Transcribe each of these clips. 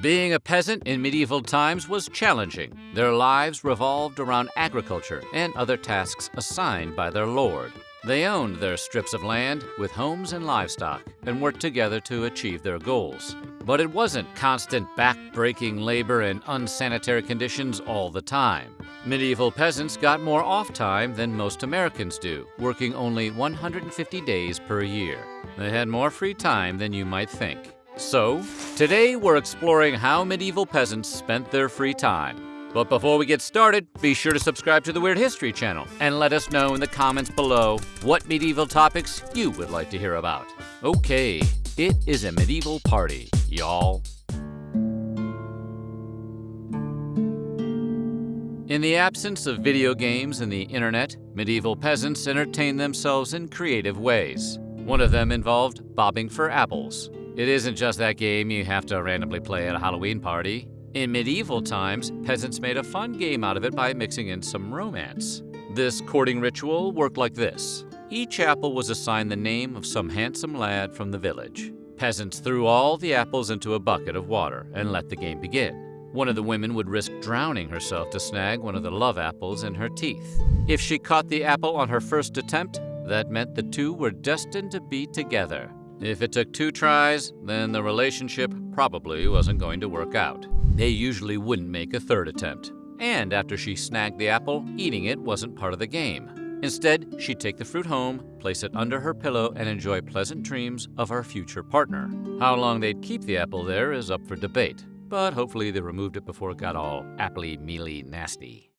Being a peasant in medieval times was challenging. Their lives revolved around agriculture and other tasks assigned by their lord. They owned their strips of land with homes and livestock and worked together to achieve their goals. But it wasn't constant back-breaking labor and unsanitary conditions all the time. Medieval peasants got more off time than most Americans do, working only 150 days per year. They had more free time than you might think. So, today we're exploring how medieval peasants spent their free time. But before we get started, be sure to subscribe to the Weird History channel and let us know in the comments below what medieval topics you would like to hear about. Okay, it is a medieval party, y'all. In the absence of video games and the internet, medieval peasants entertained themselves in creative ways. One of them involved bobbing for apples. It isn't just that game you have to randomly play at a Halloween party. In medieval times, peasants made a fun game out of it by mixing in some romance. This courting ritual worked like this. Each apple was assigned the name of some handsome lad from the village. Peasants threw all the apples into a bucket of water and let the game begin. One of the women would risk drowning herself to snag one of the love apples in her teeth. If she caught the apple on her first attempt, that meant the two were destined to be together. If it took two tries, then the relationship probably wasn't going to work out. They usually wouldn't make a third attempt. And after she snagged the apple, eating it wasn't part of the game. Instead, she'd take the fruit home, place it under her pillow, and enjoy pleasant dreams of her future partner. How long they'd keep the apple there is up for debate, but hopefully they removed it before it got all appley mealy nasty.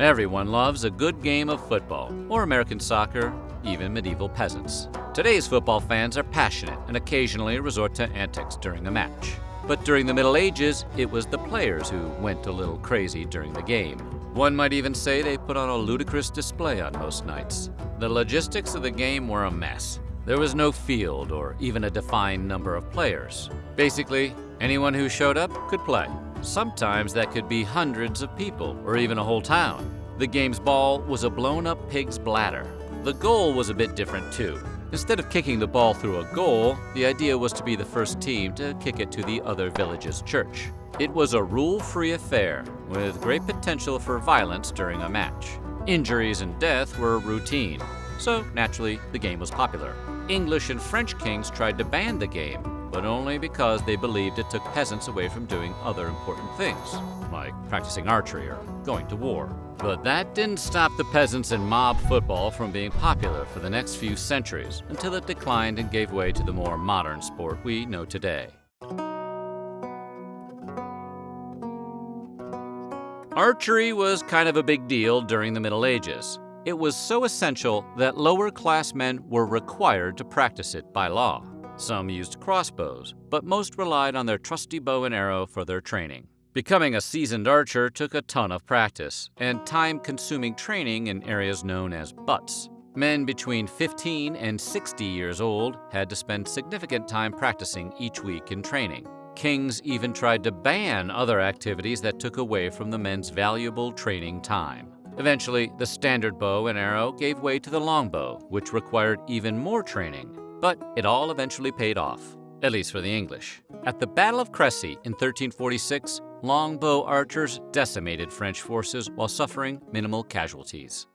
Everyone loves a good game of football, or American soccer, even medieval peasants. Today's football fans are passionate and occasionally resort to antics during a match. But during the Middle Ages, it was the players who went a little crazy during the game. One might even say they put on a ludicrous display on most nights. The logistics of the game were a mess. There was no field or even a defined number of players. Basically, anyone who showed up could play. Sometimes that could be hundreds of people or even a whole town. The game's ball was a blown-up pig's bladder. The goal was a bit different too. Instead of kicking the ball through a goal, the idea was to be the first team to kick it to the other village's church. It was a rule-free affair, with great potential for violence during a match. Injuries and death were routine, so naturally the game was popular. English and French kings tried to ban the game, but only because they believed it took peasants away from doing other important things, like practicing archery or going to war. But that didn't stop the peasants and mob football from being popular for the next few centuries until it declined and gave way to the more modern sport we know today. Archery was kind of a big deal during the Middle Ages. It was so essential that lower class men were required to practice it by law. Some used crossbows, but most relied on their trusty bow and arrow for their training. Becoming a seasoned archer took a ton of practice and time-consuming training in areas known as butts. Men between 15 and 60 years old had to spend significant time practicing each week in training. Kings even tried to ban other activities that took away from the men's valuable training time. Eventually, the standard bow and arrow gave way to the longbow, which required even more training. But it all eventually paid off, at least for the English. At the Battle of Crécy in 1346, longbow archers decimated French forces while suffering minimal casualties.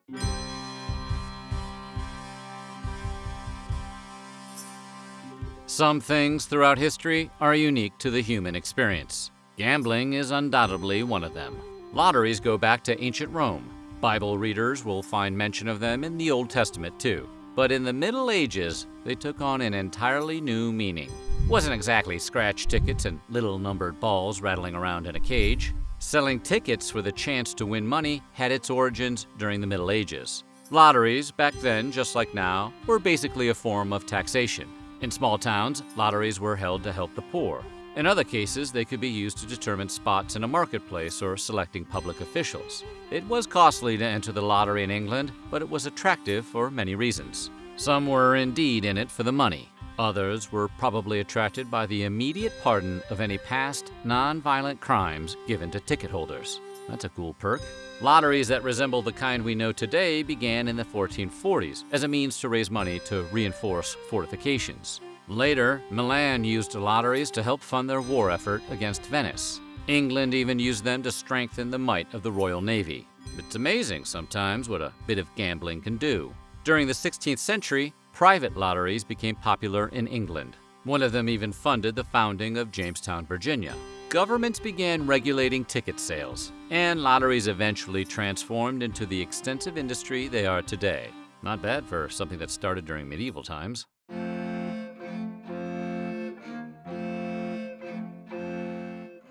Some things throughout history are unique to the human experience. Gambling is undoubtedly one of them. Lotteries go back to ancient Rome. Bible readers will find mention of them in the Old Testament too. But in the Middle Ages, they took on an entirely new meaning. Wasn't exactly scratch tickets and little numbered balls rattling around in a cage. Selling tickets for the chance to win money had its origins during the Middle Ages. Lotteries, back then, just like now, were basically a form of taxation. In small towns, lotteries were held to help the poor. In other cases, they could be used to determine spots in a marketplace or selecting public officials. It was costly to enter the lottery in England, but it was attractive for many reasons. Some were indeed in it for the money. Others were probably attracted by the immediate pardon of any past, non-violent crimes given to ticket holders. That's a cool perk. Lotteries that resemble the kind we know today began in the 1440s as a means to raise money to reinforce fortifications. Later, Milan used lotteries to help fund their war effort against Venice. England even used them to strengthen the might of the Royal Navy. It's amazing sometimes what a bit of gambling can do. During the 16th century, private lotteries became popular in England. One of them even funded the founding of Jamestown, Virginia. Governments began regulating ticket sales, and lotteries eventually transformed into the extensive industry they are today. Not bad for something that started during medieval times.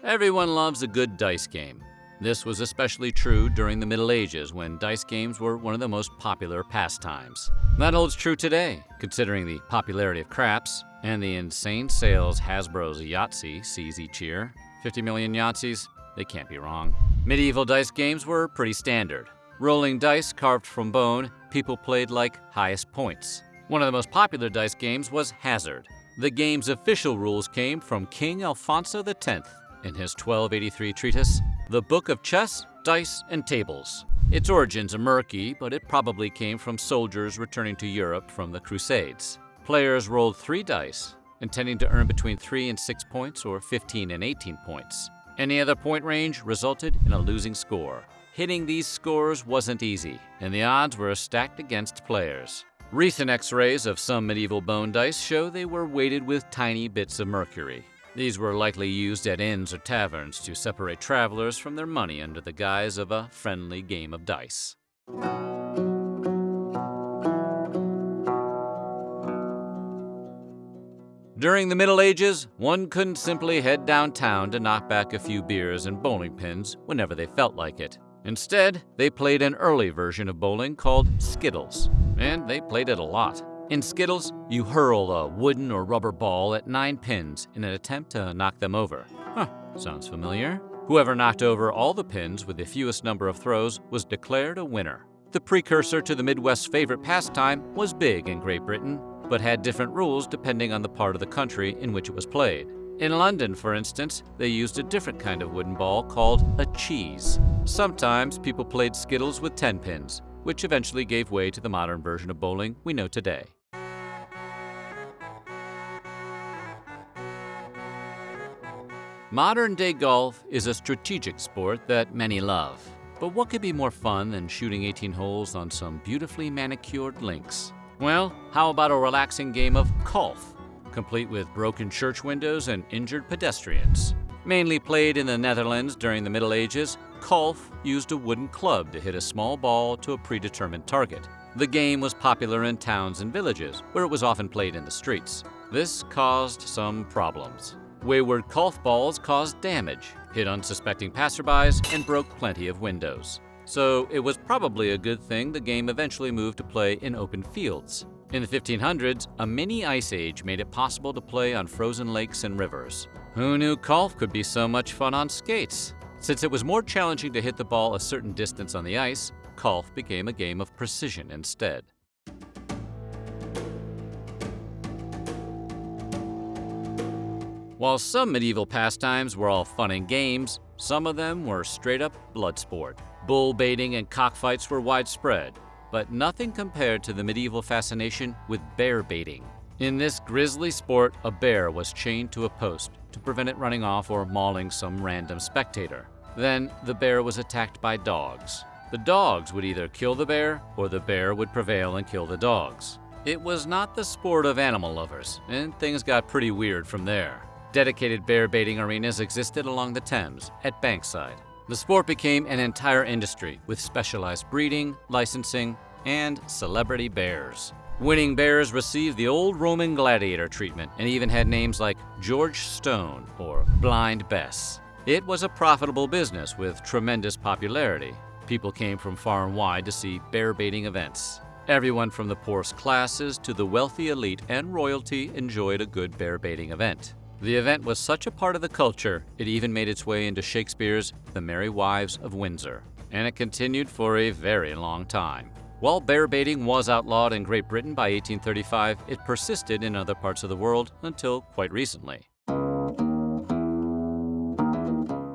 Everyone loves a good dice game. This was especially true during the Middle Ages when dice games were one of the most popular pastimes. That holds true today, considering the popularity of craps and the insane sales Hasbro's Yahtzee sees each year. 50 million Yahtzees? They can't be wrong. Medieval dice games were pretty standard. Rolling dice carved from bone, people played like highest points. One of the most popular dice games was Hazard. The game's official rules came from King Alfonso X in his 1283 treatise, The Book of Chess, Dice, and Tables. Its origins are murky, but it probably came from soldiers returning to Europe from the Crusades. Players rolled three dice, intending to earn between 3 and 6 points or 15 and 18 points. Any other point range resulted in a losing score. Hitting these scores wasn't easy, and the odds were stacked against players. Recent x-rays of some medieval bone dice show they were weighted with tiny bits of mercury. These were likely used at inns or taverns to separate travelers from their money under the guise of a friendly game of dice. During the Middle Ages, one couldn't simply head downtown to knock back a few beers and bowling pins whenever they felt like it. Instead, they played an early version of bowling called Skittles, and they played it a lot. In Skittles, you hurl a wooden or rubber ball at nine pins in an attempt to knock them over. Huh, sounds familiar. Whoever knocked over all the pins with the fewest number of throws was declared a winner. The precursor to the Midwest's favorite pastime was big in Great Britain but had different rules depending on the part of the country in which it was played. In London, for instance, they used a different kind of wooden ball called a cheese. Sometimes people played skittles with 10 pins, which eventually gave way to the modern version of bowling we know today. Modern day golf is a strategic sport that many love. But what could be more fun than shooting 18 holes on some beautifully manicured links? Well, how about a relaxing game of golf, complete with broken church windows and injured pedestrians? Mainly played in the Netherlands during the Middle Ages, golf used a wooden club to hit a small ball to a predetermined target. The game was popular in towns and villages, where it was often played in the streets. This caused some problems. Wayward golf balls caused damage, hit unsuspecting passerbys, and broke plenty of windows so it was probably a good thing the game eventually moved to play in open fields. In the 1500s, a mini ice age made it possible to play on frozen lakes and rivers. Who knew golf could be so much fun on skates? Since it was more challenging to hit the ball a certain distance on the ice, golf became a game of precision instead. While some medieval pastimes were all fun and games, some of them were straight up blood sport. Bull baiting and cockfights were widespread, but nothing compared to the medieval fascination with bear baiting. In this grisly sport, a bear was chained to a post to prevent it running off or mauling some random spectator. Then the bear was attacked by dogs. The dogs would either kill the bear or the bear would prevail and kill the dogs. It was not the sport of animal lovers, and things got pretty weird from there. Dedicated bear baiting arenas existed along the Thames, at Bankside, the sport became an entire industry with specialized breeding, licensing, and celebrity bears. Winning bears received the old Roman gladiator treatment and even had names like George Stone or Blind Bess. It was a profitable business with tremendous popularity. People came from far and wide to see bear baiting events. Everyone from the poorest classes to the wealthy elite and royalty enjoyed a good bear baiting event. The event was such a part of the culture, it even made its way into Shakespeare's The Merry Wives of Windsor, and it continued for a very long time. While bear baiting was outlawed in Great Britain by 1835, it persisted in other parts of the world until quite recently.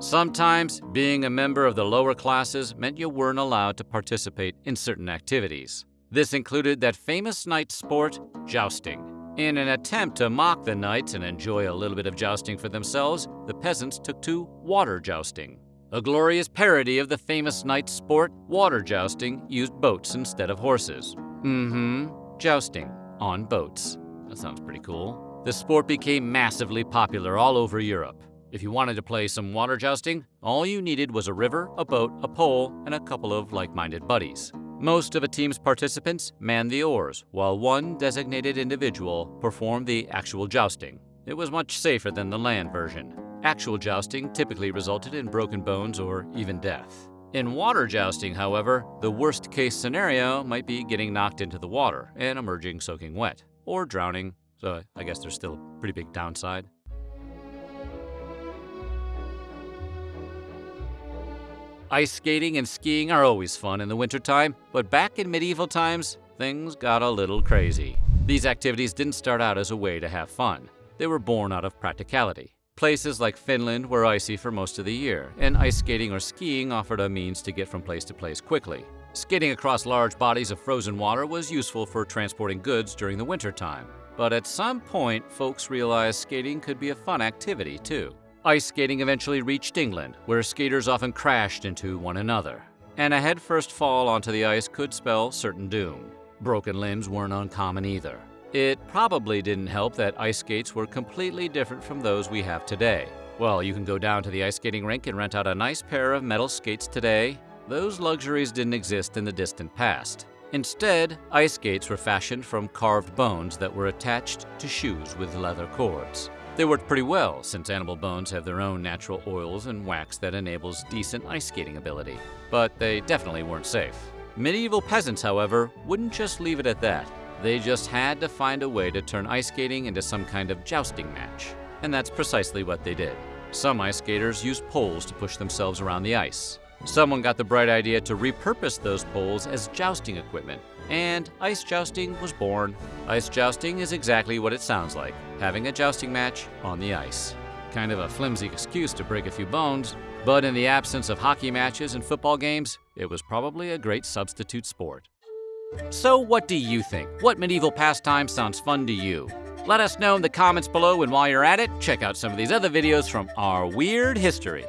Sometimes, being a member of the lower classes meant you weren't allowed to participate in certain activities. This included that famous knight sport, jousting. In an attempt to mock the knights and enjoy a little bit of jousting for themselves, the peasants took to water jousting. A glorious parody of the famous knight sport, water jousting used boats instead of horses. Mm-hmm, jousting on boats. That sounds pretty cool. The sport became massively popular all over Europe. If you wanted to play some water jousting, all you needed was a river, a boat, a pole, and a couple of like-minded buddies. Most of a team's participants manned the oars, while one designated individual performed the actual jousting. It was much safer than the land version. Actual jousting typically resulted in broken bones or even death. In water jousting, however, the worst case scenario might be getting knocked into the water and emerging soaking wet, or drowning, so I guess there's still a pretty big downside. Ice skating and skiing are always fun in the wintertime, but back in medieval times, things got a little crazy. These activities didn't start out as a way to have fun. They were born out of practicality. Places like Finland were icy for most of the year, and ice skating or skiing offered a means to get from place to place quickly. Skating across large bodies of frozen water was useful for transporting goods during the wintertime. But at some point, folks realized skating could be a fun activity too. Ice skating eventually reached England, where skaters often crashed into one another. And a headfirst fall onto the ice could spell certain doom. Broken limbs weren't uncommon either. It probably didn't help that ice skates were completely different from those we have today. Well, you can go down to the ice skating rink and rent out a nice pair of metal skates today. Those luxuries didn't exist in the distant past. Instead, ice skates were fashioned from carved bones that were attached to shoes with leather cords. They worked pretty well, since animal bones have their own natural oils and wax that enables decent ice skating ability. But they definitely weren't safe. Medieval peasants, however, wouldn't just leave it at that. They just had to find a way to turn ice skating into some kind of jousting match. And that's precisely what they did. Some ice skaters used poles to push themselves around the ice. Someone got the bright idea to repurpose those poles as jousting equipment, and ice jousting was born. Ice jousting is exactly what it sounds like, having a jousting match on the ice. Kind of a flimsy excuse to break a few bones, but in the absence of hockey matches and football games, it was probably a great substitute sport. So what do you think? What medieval pastime sounds fun to you? Let us know in the comments below, and while you're at it, check out some of these other videos from our weird history.